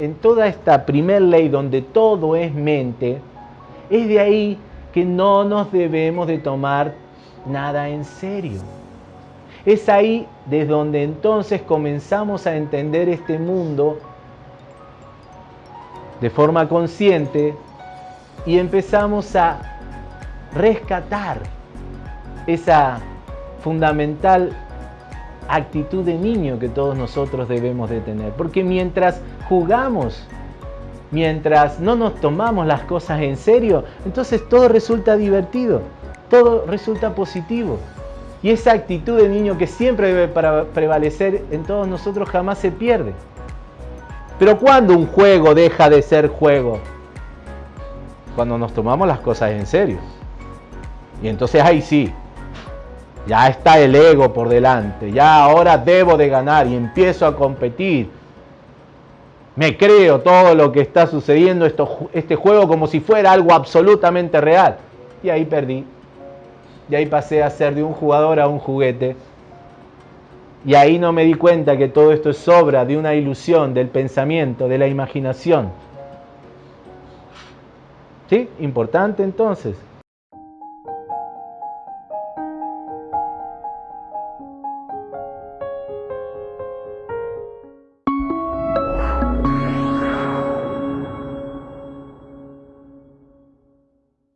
En toda esta primer ley donde todo es mente, es de ahí que no nos debemos de tomar nada en serio. Es ahí desde donde entonces comenzamos a entender este mundo de forma consciente y empezamos a rescatar esa fundamental actitud de niño que todos nosotros debemos de tener. Porque mientras jugamos, mientras no nos tomamos las cosas en serio, entonces todo resulta divertido, todo resulta positivo. Y esa actitud de niño que siempre debe prevalecer en todos nosotros jamás se pierde. Pero cuando un juego deja de ser juego? Cuando nos tomamos las cosas en serio. Y entonces ahí sí, ya está el ego por delante, ya ahora debo de ganar y empiezo a competir. Me creo todo lo que está sucediendo esto, este juego como si fuera algo absolutamente real. Y ahí perdí. Y ahí pasé a ser de un jugador a un juguete. Y ahí no me di cuenta que todo esto es obra de una ilusión, del pensamiento, de la imaginación. ¿Sí? Importante entonces